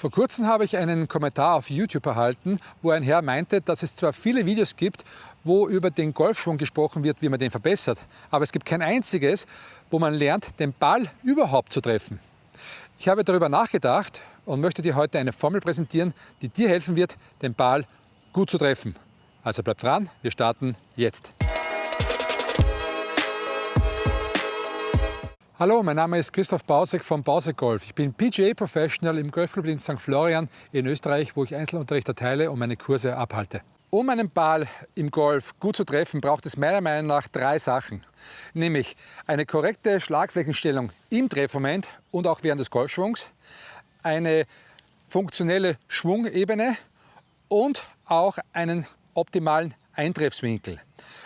Vor kurzem habe ich einen Kommentar auf YouTube erhalten, wo ein Herr meinte, dass es zwar viele Videos gibt, wo über den Golfschwung gesprochen wird, wie man den verbessert, aber es gibt kein einziges, wo man lernt, den Ball überhaupt zu treffen. Ich habe darüber nachgedacht und möchte dir heute eine Formel präsentieren, die dir helfen wird, den Ball gut zu treffen. Also bleib dran, wir starten jetzt. Hallo, mein Name ist Christoph Bausek von Bausek Golf. Ich bin PGA Professional im Golfclub in St. Florian in Österreich, wo ich Einzelunterricht erteile und meine Kurse abhalte. Um einen Ball im Golf gut zu treffen, braucht es meiner Meinung nach drei Sachen. Nämlich eine korrekte Schlagflächenstellung im Treffmoment und auch während des Golfschwungs, eine funktionelle Schwungebene und auch einen optimalen Eintreffswinkel.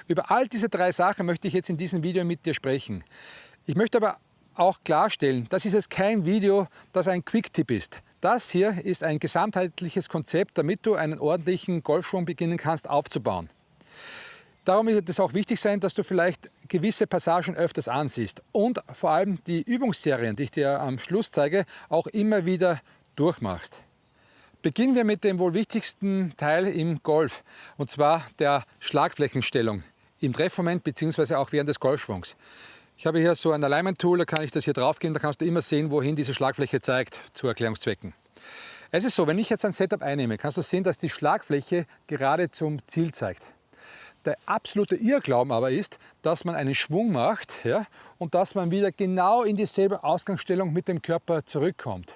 Über all diese drei Sachen möchte ich jetzt in diesem Video mit dir sprechen. Ich möchte aber auch klarstellen, das ist jetzt kein Video, das ein Quick-Tipp ist. Das hier ist ein gesamtheitliches Konzept, damit du einen ordentlichen Golfschwung beginnen kannst aufzubauen. Darum wird es auch wichtig sein, dass du vielleicht gewisse Passagen öfters ansiehst und vor allem die Übungsserien, die ich dir am Schluss zeige, auch immer wieder durchmachst. Beginnen wir mit dem wohl wichtigsten Teil im Golf, und zwar der Schlagflächenstellung im Treffmoment bzw. auch während des Golfschwungs. Ich habe hier so ein Alignment-Tool, da kann ich das hier draufgehen, da kannst du immer sehen, wohin diese Schlagfläche zeigt, zu Erklärungszwecken. Es ist so, wenn ich jetzt ein Setup einnehme, kannst du sehen, dass die Schlagfläche gerade zum Ziel zeigt. Der absolute Irrglauben aber ist, dass man einen Schwung macht ja, und dass man wieder genau in dieselbe Ausgangsstellung mit dem Körper zurückkommt.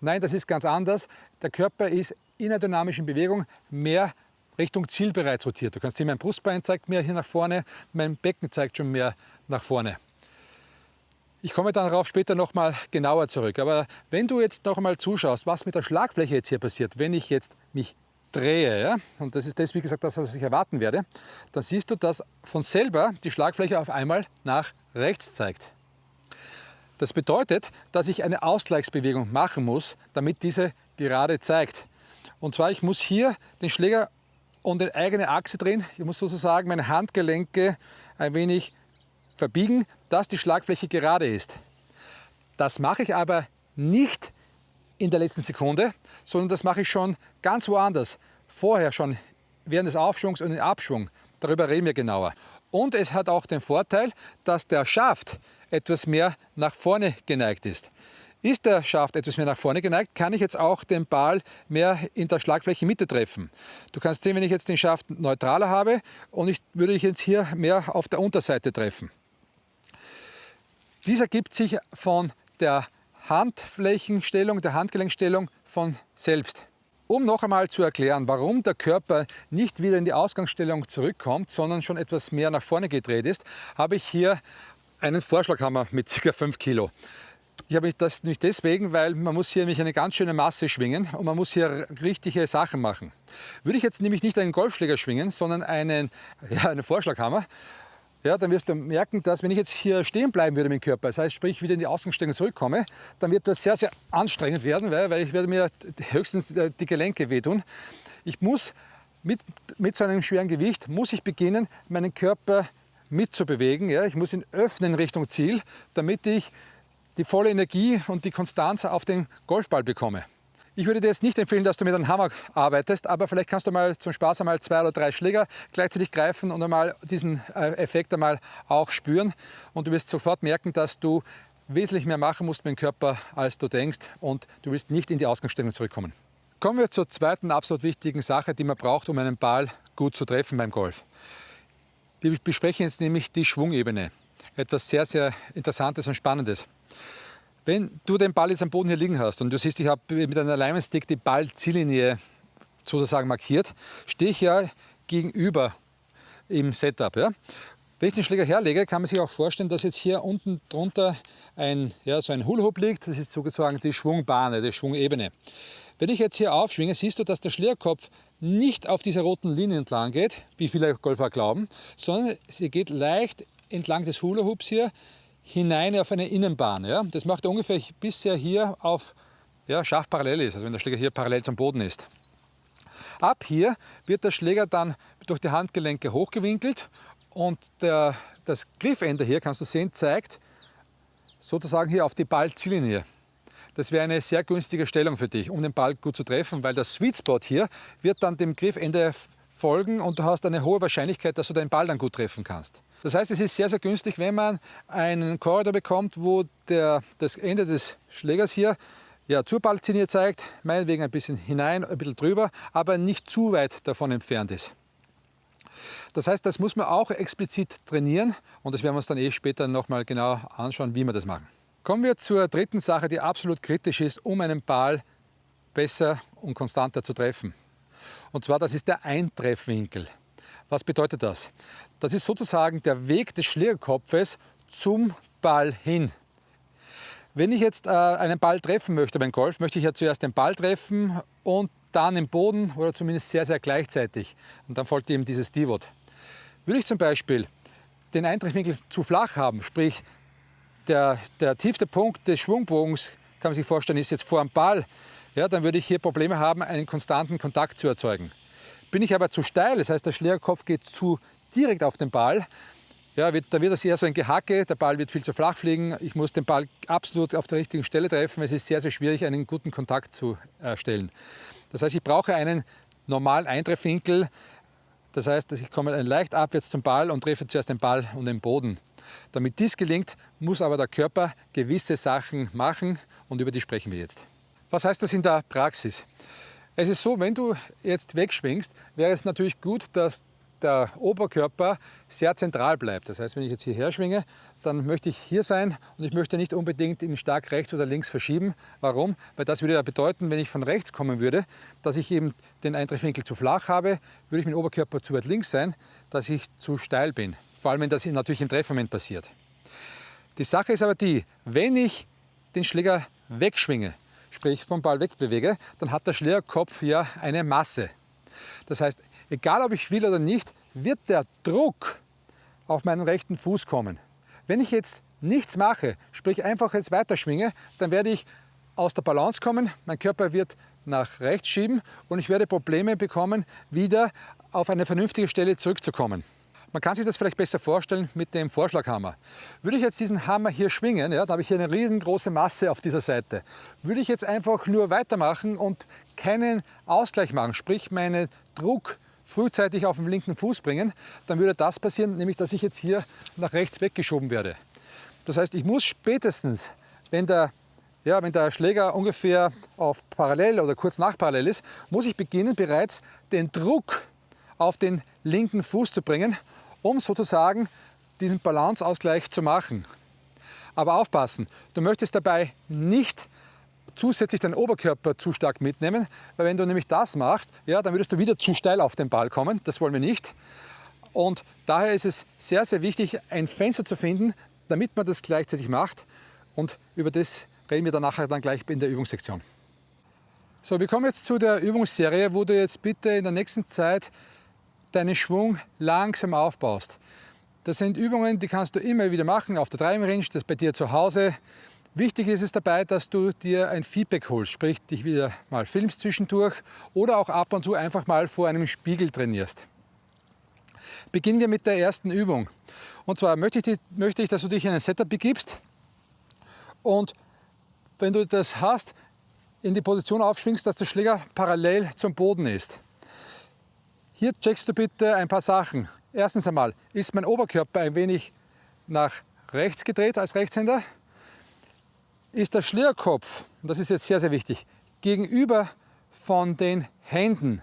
Nein, das ist ganz anders. Der Körper ist in einer dynamischen Bewegung mehr Richtung Ziel bereits rotiert. Du kannst sehen, mein Brustbein zeigt mehr hier nach vorne, mein Becken zeigt schon mehr nach vorne. Ich komme darauf später nochmal genauer zurück. Aber wenn du jetzt noch einmal zuschaust, was mit der Schlagfläche jetzt hier passiert, wenn ich jetzt mich drehe, ja, und das ist das, wie gesagt, das, was ich erwarten werde, dann siehst du, dass von selber die Schlagfläche auf einmal nach rechts zeigt. Das bedeutet, dass ich eine Ausgleichsbewegung machen muss, damit diese gerade zeigt. Und zwar, ich muss hier den Schläger und eine eigene Achse drehen. Ich muss sozusagen meine Handgelenke ein wenig verbiegen, dass die Schlagfläche gerade ist. Das mache ich aber nicht in der letzten Sekunde, sondern das mache ich schon ganz woanders. Vorher schon, während des Aufschwungs und im Abschwung. Darüber reden wir genauer. Und es hat auch den Vorteil, dass der Schaft etwas mehr nach vorne geneigt ist. Ist der Schaft etwas mehr nach vorne geneigt, kann ich jetzt auch den Ball mehr in der Schlagfläche Mitte treffen. Du kannst sehen, wenn ich jetzt den Schaft neutraler habe und ich würde ich jetzt hier mehr auf der Unterseite treffen. Dies ergibt sich von der Handflächenstellung, der Handgelenkstellung von selbst. Um noch einmal zu erklären, warum der Körper nicht wieder in die Ausgangsstellung zurückkommt, sondern schon etwas mehr nach vorne gedreht ist, habe ich hier einen Vorschlaghammer mit ca. 5 Kilo. Ich habe das nicht deswegen, weil man muss hier nämlich eine ganz schöne Masse schwingen und man muss hier richtige Sachen machen. Würde ich jetzt nämlich nicht einen Golfschläger schwingen, sondern einen, ja, einen Vorschlaghammer, ja, dann wirst du merken, dass wenn ich jetzt hier stehen bleiben würde mit dem Körper, das heißt, sprich wieder in die Ausgangsstellung zurückkomme, dann wird das sehr, sehr anstrengend werden, weil, weil ich werde mir höchstens die Gelenke wehtun. Ich muss mit, mit so einem schweren Gewicht, muss ich beginnen, meinen Körper mitzubewegen. Ja. Ich muss ihn öffnen Richtung Ziel, damit ich die volle Energie und die Konstanz auf den Golfball bekomme. Ich würde dir jetzt nicht empfehlen, dass du mit einem Hammer arbeitest, aber vielleicht kannst du mal zum Spaß einmal zwei oder drei Schläger gleichzeitig greifen und einmal diesen äh, Effekt einmal auch spüren. Und du wirst sofort merken, dass du wesentlich mehr machen musst mit dem Körper, als du denkst und du wirst nicht in die Ausgangsstellung zurückkommen. Kommen wir zur zweiten absolut wichtigen Sache, die man braucht, um einen Ball gut zu treffen beim Golf. Wir besprechen jetzt nämlich die Schwungebene. Etwas sehr, sehr Interessantes und Spannendes. Wenn du den Ball jetzt am Boden hier liegen hast und du siehst, ich habe mit einem Alignment-Stick die Ballziellinie sozusagen markiert, stehe ich ja gegenüber im Setup. Ja? Wenn ich den Schläger herlege, kann man sich auch vorstellen, dass jetzt hier unten drunter ein, ja, so ein Hula-Hoop liegt. Das ist sozusagen die Schwungbahn, die Schwungebene. Wenn ich jetzt hier aufschwinge, siehst du, dass der Schlägerkopf nicht auf dieser roten Linie entlang geht, wie viele Golfer glauben, sondern sie geht leicht entlang des Hula-Hoops hier hinein auf eine Innenbahn. Ja? Das macht er ungefähr bis er hier auf ja, scharf parallel ist, also wenn der Schläger hier parallel zum Boden ist. Ab hier wird der Schläger dann durch die Handgelenke hochgewinkelt und der, das Griffende hier, kannst du sehen, zeigt sozusagen hier auf die Ballziellinie. das wäre eine sehr günstige Stellung für dich, um den Ball gut zu treffen, weil der Sweet Spot hier wird dann dem Griffende folgen und du hast eine hohe Wahrscheinlichkeit, dass du den Ball dann gut treffen kannst. Das heißt, es ist sehr, sehr günstig, wenn man einen Korridor bekommt, wo der, das Ende des Schlägers hier ja, zur Balllinie zeigt, meinetwegen ein bisschen hinein, ein bisschen drüber, aber nicht zu weit davon entfernt ist. Das heißt, das muss man auch explizit trainieren und das werden wir uns dann eh später nochmal genau anschauen, wie wir das machen. Kommen wir zur dritten Sache, die absolut kritisch ist, um einen Ball besser und konstanter zu treffen. Und zwar, das ist der Eintreffwinkel. Was bedeutet das? Das ist sozusagen der Weg des Schlägerkopfes zum Ball hin. Wenn ich jetzt äh, einen Ball treffen möchte beim Golf, möchte ich ja zuerst den Ball treffen und dann im Boden oder zumindest sehr, sehr gleichzeitig. Und dann folgt eben dieses Divot. Würde ich zum Beispiel den Eintreffwinkel zu flach haben, sprich der, der tiefste Punkt des Schwungbogens, kann man sich vorstellen, ist jetzt vor dem Ball, ja, dann würde ich hier Probleme haben, einen konstanten Kontakt zu erzeugen. Bin ich aber zu steil, das heißt der Schlägerkopf geht zu direkt auf den Ball, ja, wird, da wird das eher so ein Gehacke, der Ball wird viel zu flach fliegen, ich muss den Ball absolut auf der richtigen Stelle treffen, es ist sehr, sehr schwierig, einen guten Kontakt zu erstellen. Das heißt, ich brauche einen normalen Eintreffwinkel, das heißt, ich komme leicht abwärts zum Ball und treffe zuerst den Ball und den Boden. Damit dies gelingt, muss aber der Körper gewisse Sachen machen und über die sprechen wir jetzt. Was heißt das in der Praxis? Es ist so, wenn du jetzt wegschwingst, wäre es natürlich gut, dass der Oberkörper sehr zentral bleibt. Das heißt, wenn ich jetzt hierher schwinge, dann möchte ich hier sein und ich möchte nicht unbedingt ihn stark rechts oder links verschieben. Warum? Weil das würde ja bedeuten, wenn ich von rechts kommen würde, dass ich eben den Eintreffwinkel zu flach habe, würde ich mit dem Oberkörper zu weit links sein, dass ich zu steil bin. Vor allem, wenn das natürlich im Treffmoment passiert. Die Sache ist aber die, wenn ich den Schläger wegschwinge, sprich vom Ball wegbewege, dann hat der Schlägerkopf ja eine Masse. Das heißt, egal ob ich will oder nicht, wird der Druck auf meinen rechten Fuß kommen. Wenn ich jetzt nichts mache, sprich einfach jetzt weiterschwinge, dann werde ich aus der Balance kommen, mein Körper wird nach rechts schieben und ich werde Probleme bekommen, wieder auf eine vernünftige Stelle zurückzukommen. Man kann sich das vielleicht besser vorstellen mit dem Vorschlaghammer. Würde ich jetzt diesen Hammer hier schwingen, ja, da habe ich hier eine riesengroße Masse auf dieser Seite. Würde ich jetzt einfach nur weitermachen und keinen Ausgleich machen, sprich meinen Druck frühzeitig auf den linken Fuß bringen, dann würde das passieren, nämlich dass ich jetzt hier nach rechts weggeschoben werde. Das heißt, ich muss spätestens, wenn der, ja, wenn der Schläger ungefähr auf parallel oder kurz nach parallel ist, muss ich beginnen bereits den Druck auf den linken Fuß zu bringen, um sozusagen diesen Balanceausgleich zu machen. Aber aufpassen, du möchtest dabei nicht zusätzlich deinen Oberkörper zu stark mitnehmen, weil wenn du nämlich das machst, ja, dann würdest du wieder zu steil auf den Ball kommen. Das wollen wir nicht. Und daher ist es sehr, sehr wichtig, ein Fenster zu finden, damit man das gleichzeitig macht. Und über das reden wir dann nachher dann gleich in der Übungssektion. So, wir kommen jetzt zu der Übungsserie, wo du jetzt bitte in der nächsten Zeit deinen Schwung langsam aufbaust. Das sind Übungen, die kannst du immer wieder machen auf der Driving das bei dir zu Hause. Wichtig ist es dabei, dass du dir ein Feedback holst, sprich dich wieder mal filmst zwischendurch oder auch ab und zu einfach mal vor einem Spiegel trainierst. Beginnen wir mit der ersten Übung. Und zwar möchte ich, möchte ich dass du dich in ein Setup begibst und wenn du das hast, in die Position aufschwingst, dass der Schläger parallel zum Boden ist. Hier checkst du bitte ein paar Sachen. Erstens einmal, ist mein Oberkörper ein wenig nach rechts gedreht als Rechtshänder? ist der Schlierkopf, und das ist jetzt sehr, sehr wichtig, gegenüber von den Händen.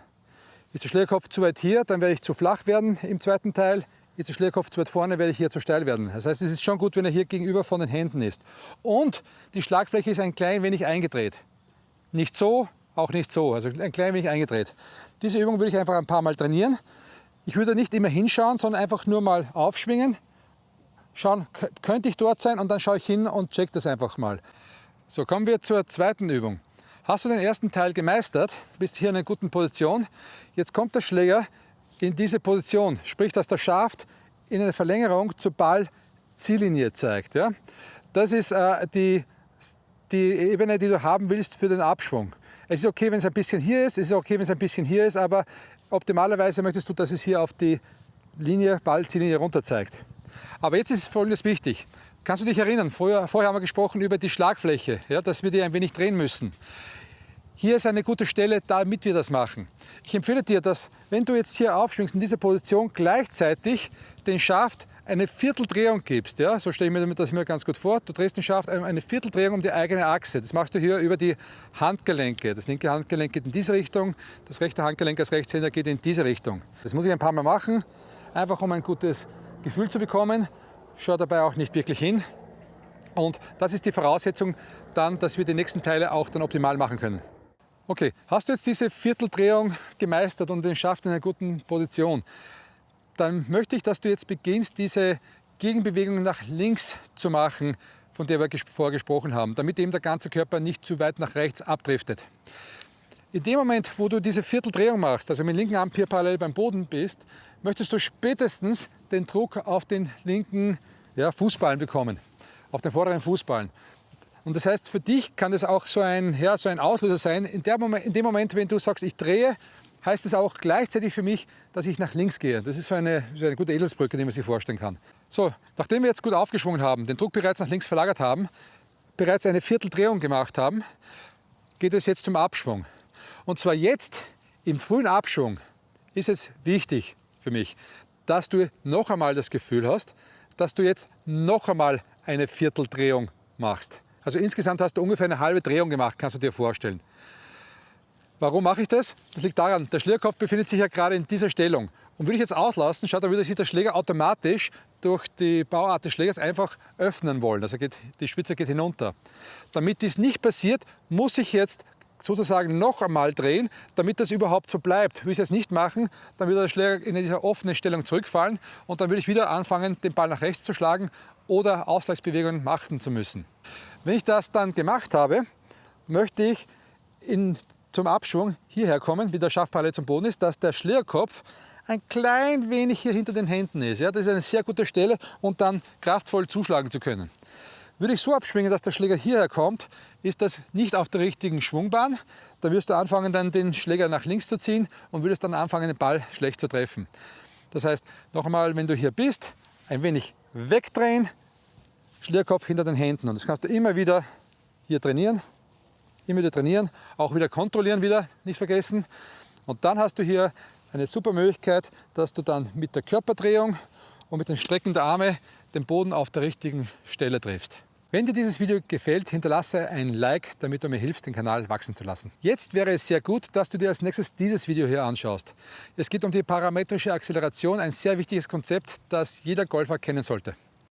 Ist der Schlierkopf zu weit hier, dann werde ich zu flach werden im zweiten Teil. Ist der Schlierkopf zu weit vorne, werde ich hier zu steil werden. Das heißt, es ist schon gut, wenn er hier gegenüber von den Händen ist. Und die Schlagfläche ist ein klein wenig eingedreht. Nicht so, auch nicht so, also ein klein wenig eingedreht. Diese Übung würde ich einfach ein paar Mal trainieren. Ich würde nicht immer hinschauen, sondern einfach nur mal aufschwingen, schauen, könnte ich dort sein und dann schaue ich hin und check das einfach mal. So, kommen wir zur zweiten Übung. Hast du den ersten Teil gemeistert, bist hier in einer guten Position, jetzt kommt der Schläger in diese Position, sprich, dass der Schaft in eine Verlängerung zur Ball-Ziellinie zeigt. Ja? Das ist äh, die, die Ebene, die du haben willst für den Abschwung. Es ist okay, wenn es ein bisschen hier ist, es ist okay, wenn es ein bisschen hier ist, aber optimalerweise möchtest du, dass es hier auf die Linie, Ball-Ziellinie runter zeigt. Aber jetzt ist folgendes wichtig. Kannst du dich erinnern, vorher, vorher haben wir gesprochen über die Schlagfläche, ja, dass wir die ein wenig drehen müssen. Hier ist eine gute Stelle, damit wir das machen. Ich empfehle dir, dass wenn du jetzt hier aufschwingst in dieser Position, gleichzeitig den Schaft eine Vierteldrehung gibst. Ja? So stelle ich mir das mir ganz gut vor. Du drehst den Schaft eine Vierteldrehung um die eigene Achse. Das machst du hier über die Handgelenke. Das linke Handgelenk geht in diese Richtung, das rechte Handgelenk als Rechtshänder geht in diese Richtung. Das muss ich ein paar Mal machen, einfach um ein gutes Gefühl zu bekommen. Schau dabei auch nicht wirklich hin. Und das ist die Voraussetzung dann, dass wir die nächsten Teile auch dann optimal machen können. Okay, hast du jetzt diese Vierteldrehung gemeistert und den Schaft in einer guten Position, dann möchte ich, dass du jetzt beginnst, diese Gegenbewegung nach links zu machen, von der wir vorgesprochen haben, damit eben der ganze Körper nicht zu weit nach rechts abdriftet. In dem Moment, wo du diese Vierteldrehung machst, also mit dem linken Arm hier parallel beim Boden bist, möchtest du spätestens den Druck auf den linken ja, Fußballen bekommen, auf den vorderen Fußballen. Und das heißt, für dich kann das auch so ein, ja, so ein Auslöser sein. In, Moment, in dem Moment, wenn du sagst, ich drehe, heißt es auch gleichzeitig für mich, dass ich nach links gehe. Das ist so eine, so eine gute Edelsbrücke, die man sich vorstellen kann. So, nachdem wir jetzt gut aufgeschwungen haben, den Druck bereits nach links verlagert haben, bereits eine Vierteldrehung gemacht haben, geht es jetzt zum Abschwung. Und zwar jetzt im frühen Abschwung ist es wichtig für mich, dass du noch einmal das Gefühl hast, dass du jetzt noch einmal eine Vierteldrehung machst. Also insgesamt hast du ungefähr eine halbe Drehung gemacht, kannst du dir vorstellen. Warum mache ich das? Das liegt daran, der Schlierkopf befindet sich ja gerade in dieser Stellung. Und würde ich jetzt auslassen, schaut, dann würde sich der Schläger automatisch durch die Bauart des Schlägers einfach öffnen wollen. Also geht, die Spitze geht hinunter. Damit dies nicht passiert, muss ich jetzt sozusagen noch einmal drehen, damit das überhaupt so bleibt. Würde ich das nicht machen, dann würde der Schläger in dieser offenen Stellung zurückfallen und dann würde ich wieder anfangen, den Ball nach rechts zu schlagen oder Ausgleichsbewegungen machen zu müssen. Wenn ich das dann gemacht habe, möchte ich in, zum Abschwung hierher kommen, wie der Schaft zum Boden ist, dass der Schlägerkopf ein klein wenig hier hinter den Händen ist. Ja, das ist eine sehr gute Stelle, um dann kraftvoll zuschlagen zu können. Würde ich so abschwingen, dass der Schläger hierher kommt, ist das nicht auf der richtigen Schwungbahn. Da wirst du anfangen, dann den Schläger nach links zu ziehen und würdest dann anfangen, den Ball schlecht zu treffen. Das heißt, noch einmal, wenn du hier bist, ein wenig wegdrehen, Schlierkopf hinter den Händen. Und das kannst du immer wieder hier trainieren, immer wieder trainieren, auch wieder kontrollieren wieder, nicht vergessen. Und dann hast du hier eine super Möglichkeit, dass du dann mit der Körperdrehung und mit den Strecken der Arme den Boden auf der richtigen Stelle triffst. Wenn dir dieses Video gefällt, hinterlasse ein Like, damit du mir hilfst, den Kanal wachsen zu lassen. Jetzt wäre es sehr gut, dass du dir als nächstes dieses Video hier anschaust. Es geht um die parametrische Acceleration, ein sehr wichtiges Konzept, das jeder Golfer kennen sollte.